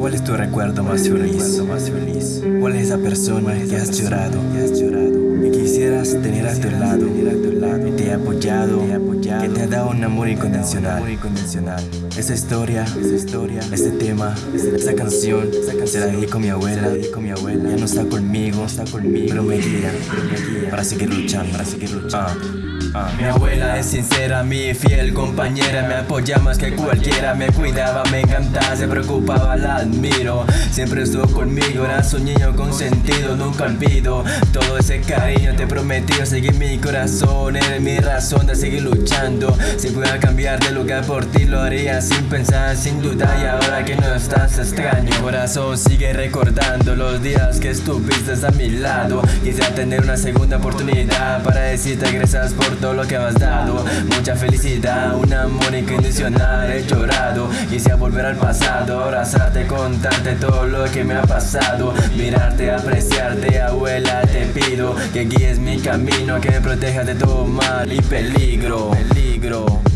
¿Cuál es tu recuerdo más feliz? ¿Cuál es esa persona que has llorado? Y quisieras tener a tu lado, que te ha apoyado, que te ha dado un amor incondicional. Esa historia, este tema, esa canción, se la dedico a mi abuela, ya no está conmigo, pero me guía, para seguir luchando, para seguir luchando. Ah, mi abuela es sincera, mi fiel compañera. Me apoya más que cualquiera, me cuidaba, me encantaba, se preocupaba, la admiro. Siempre estuvo conmigo, era su niño consentido, nunca olvido Todo ese cariño te prometí, seguir mi corazón Eres mi razón de seguir luchando. Si pudiera cambiar de lugar por ti lo haría sin pensar, sin duda Y ahora que no estás extraño. Corazón sigue recordando los días que estuviste a mi lado. Quisiera tener una segunda oportunidad para decirte gracias por todo lo que me has dado. Mucha felicidad, un amor incondicional He llorado, quisiera volver al pasado Abrazarte, contarte todo lo que me ha pasado. Mirarte, apreciarte, que guíes mi camino Que me protejas de todo mal y peligro Peligro